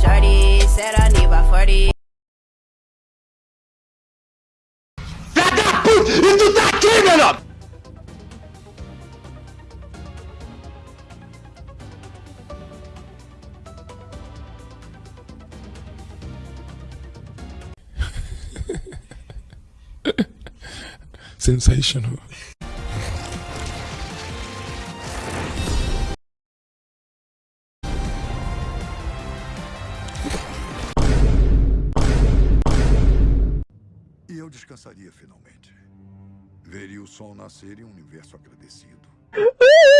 shorty, said I need about 40. E tu tá aqui, menor! Sensational. E eu descansaria finalmente. Veria o sol nascer em um universo agradecido.